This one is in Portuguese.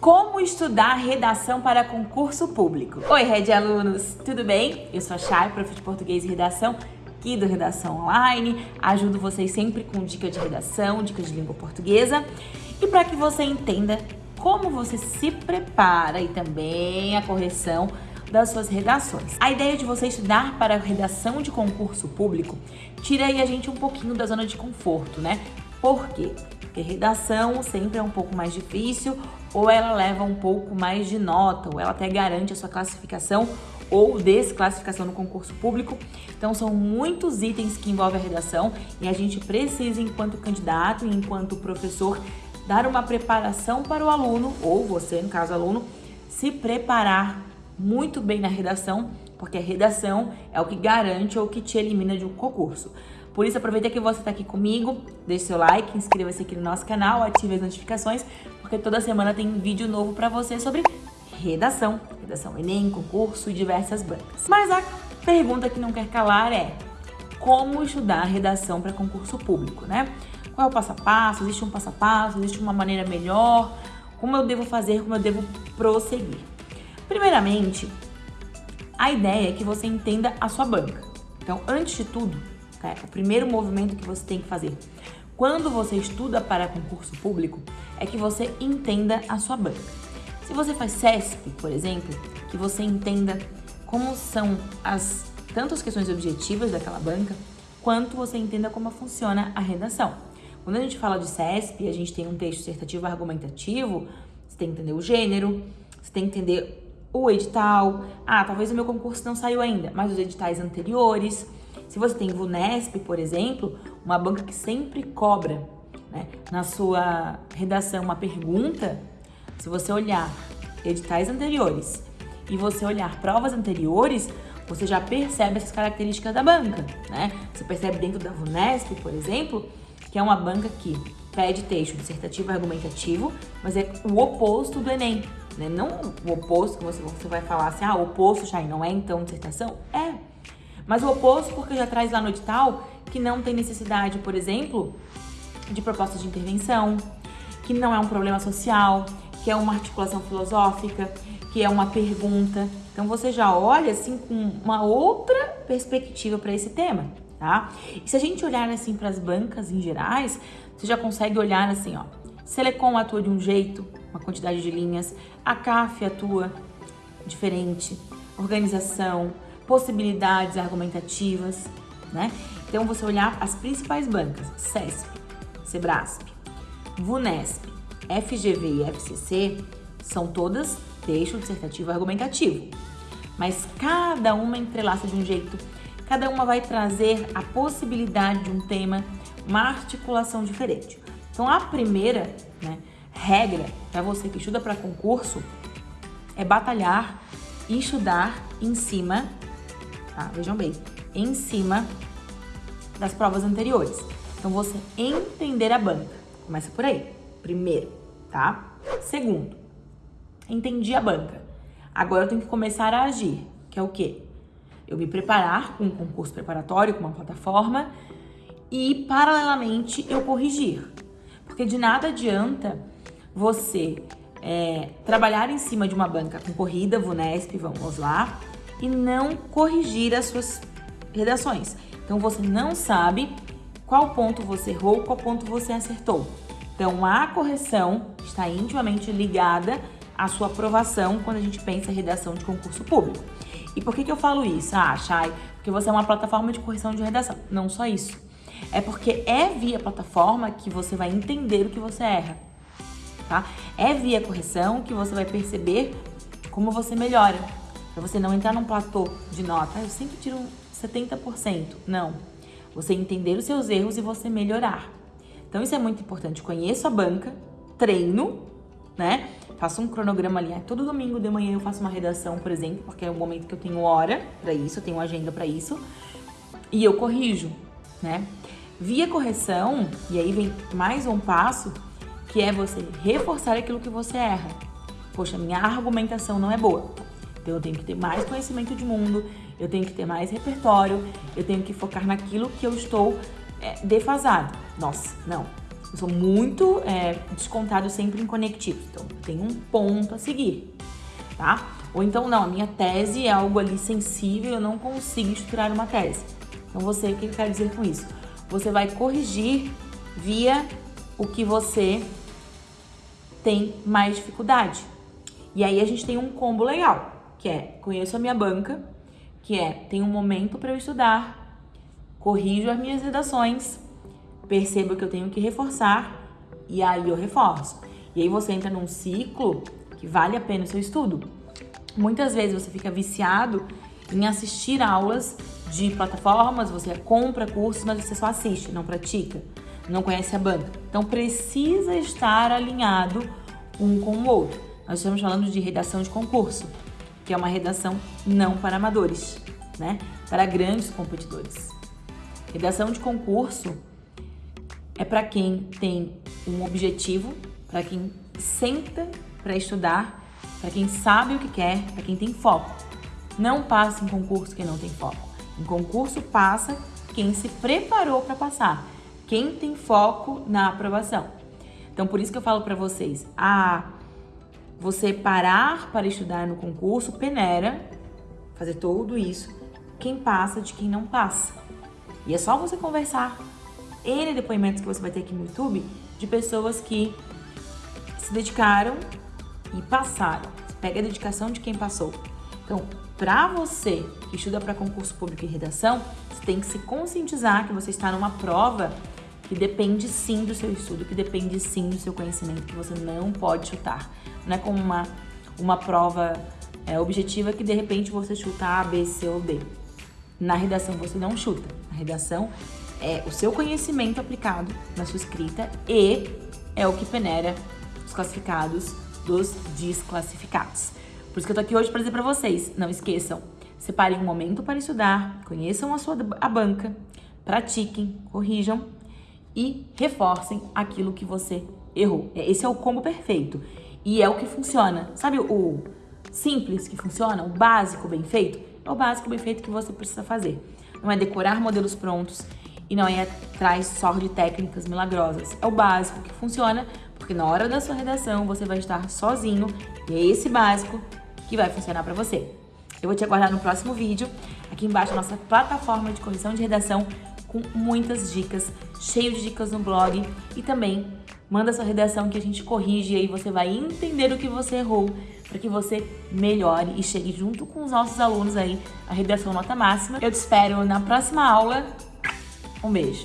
Como estudar redação para concurso público? Oi, Red Alunos, tudo bem? Eu sou a Chay, prof de português e redação aqui do Redação Online. Ajudo vocês sempre com dicas de redação, dicas de língua portuguesa. E para que você entenda como você se prepara e também a correção das suas redações. A ideia de você estudar para redação de concurso público tira aí a gente um pouquinho da zona de conforto, né? Por quê? Porque redação sempre é um pouco mais difícil, ou ela leva um pouco mais de nota, ou ela até garante a sua classificação ou desclassificação no concurso público. Então são muitos itens que envolvem a redação e a gente precisa, enquanto candidato e enquanto professor, dar uma preparação para o aluno, ou você, no caso aluno, se preparar muito bem na redação, porque a redação é o que garante ou que te elimina de um concurso. Por isso, aproveita que você está aqui comigo, deixe seu like, inscreva-se aqui no nosso canal, ative as notificações, porque toda semana tem vídeo novo para você sobre redação, redação Enem, concurso e diversas bancas. Mas a pergunta que não quer calar é como estudar redação para concurso público, né? Qual é o passo a passo? Existe um passo a passo? Existe uma maneira melhor? Como eu devo fazer? Como eu devo prosseguir? Primeiramente, a ideia é que você entenda a sua banca. Então, antes de tudo, tá? o primeiro movimento que você tem que fazer quando você estuda para concurso público é que você entenda a sua banca. Se você faz CESP, por exemplo, que você entenda como são as tanto as questões objetivas daquela banca, quanto você entenda como funciona a redação. Quando a gente fala de CESP, a gente tem um texto dissertativo argumentativo, você tem que entender o gênero, você tem que entender o edital. Ah, talvez o meu concurso não saiu ainda, mas os editais anteriores. Se você tem VUNESP, por exemplo, uma banca que sempre cobra né, na sua redação uma pergunta, se você olhar editais anteriores e você olhar provas anteriores, você já percebe essas características da banca, né? Você percebe dentro da VUNESP, por exemplo, que é uma banca que pede texto dissertativo argumentativo, mas é o oposto do Enem, né? Não o oposto que você, você vai falar assim, ah, o oposto, Chay, não é então dissertação? É. Mas o oposto porque já traz lá no edital que não tem necessidade, por exemplo, de proposta de intervenção, que não é um problema social, que é uma articulação filosófica, que é uma pergunta. Então você já olha assim com uma outra perspectiva para esse tema, tá? E se a gente olhar assim para as bancas em gerais, você já consegue olhar assim, ó. Selecom atua de um jeito, uma quantidade de linhas, a CAF atua diferente, organização, possibilidades argumentativas, né? Então você olhar as principais bancas, CESP, SEBRASP, VUNESP, FGV e FCC, são todas texto dissertativo argumentativo. Mas cada uma entrelaça de um jeito, cada uma vai trazer a possibilidade de um tema, uma articulação diferente. Então a primeira né, regra para você que estuda para concurso é batalhar e estudar em cima, tá? Vejam bem, em cima das provas anteriores. Então você entender a banca. Começa por aí. Primeiro, tá? Segundo, entendi a banca. Agora eu tenho que começar a agir, que é o quê? Eu me preparar com um concurso preparatório, com uma plataforma e, paralelamente, eu corrigir. Porque de nada adianta você é, trabalhar em cima de uma banca concorrida, VUNESP, vamos lá, e não corrigir as suas redações. Então você não sabe qual ponto você errou, qual ponto você acertou. Então a correção está intimamente ligada à sua aprovação quando a gente pensa em redação de concurso público. E por que, que eu falo isso? Ah, Chay, porque você é uma plataforma de correção de redação. Não só isso. É porque é via plataforma que você vai entender o que você erra. Tá? É via correção que você vai perceber como você melhora. Pra você não entrar num platô de nota, ah, eu sempre tiro 70%. Não. Você entender os seus erros e você melhorar. Então isso é muito importante. Conheço a banca, treino, né? Faço um cronograma ali. Todo domingo de manhã eu faço uma redação, por exemplo, porque é o momento que eu tenho hora para isso, eu tenho agenda para isso. E eu corrijo, né? Via correção, e aí vem mais um passo, que é você reforçar aquilo que você erra. Poxa, minha argumentação não é boa. Então eu tenho que ter mais conhecimento de mundo, eu tenho que ter mais repertório, eu tenho que focar naquilo que eu estou é, defasado. Nossa, não. Eu sou muito é, descontado sempre em conectivos, então tem um ponto a seguir, tá? Ou então, não, a minha tese é algo ali sensível, eu não consigo estruturar uma tese. Então, você, o que eu quero dizer com isso? Você vai corrigir via o que você tem mais dificuldade. E aí a gente tem um combo legal, que é conheço a minha banca, que é tem um momento para eu estudar, corrijo as minhas redações, percebo que eu tenho que reforçar e aí eu reforço. E aí você entra num ciclo que vale a pena o seu estudo. Muitas vezes você fica viciado em assistir aulas de plataformas, você compra cursos, mas você só assiste, não pratica, não conhece a banca. Então precisa estar alinhado um com o outro. Nós estamos falando de redação de concurso, que é uma redação não para amadores, né? Para grandes competidores. Redação de concurso é para quem tem um objetivo, para quem senta para estudar, para quem sabe o que quer, para quem tem foco. Não passa em concurso quem não tem foco. Em concurso passa quem se preparou para passar, quem tem foco na aprovação. Então por isso que eu falo para vocês, a você parar para estudar no concurso peneira, fazer tudo isso, quem passa de quem não passa. E é só você conversar N depoimentos que você vai ter aqui no YouTube de pessoas que se dedicaram e passaram. Pega a dedicação de quem passou. Então, para você que estuda para concurso público e redação, você tem que se conscientizar que você está numa prova que depende sim do seu estudo, que depende sim do seu conhecimento, que você não pode chutar. Não é como uma, uma prova é, objetiva que de repente você chuta A, B, C ou D. Na redação você não chuta. Na redação é o seu conhecimento aplicado na sua escrita e é o que peneira os classificados dos desclassificados. Por isso que eu tô aqui hoje para dizer para vocês, não esqueçam, separem um momento para estudar, conheçam a sua a banca, pratiquem, corrijam e reforcem aquilo que você errou. É, esse é o combo perfeito e é o que funciona. Sabe o simples que funciona, o básico bem feito? É o básico bem feito que você precisa fazer. Não é decorar modelos prontos, e não é atrás só de técnicas milagrosas. É o básico que funciona, porque na hora da sua redação você vai estar sozinho e é esse básico que vai funcionar para você. Eu vou te aguardar no próximo vídeo. Aqui embaixo a nossa plataforma de correção de redação com muitas dicas, cheio de dicas no blog e também manda sua redação que a gente corrige e aí você vai entender o que você errou para que você melhore e chegue junto com os nossos alunos aí a redação nota máxima. Eu te espero na próxima aula um beijo.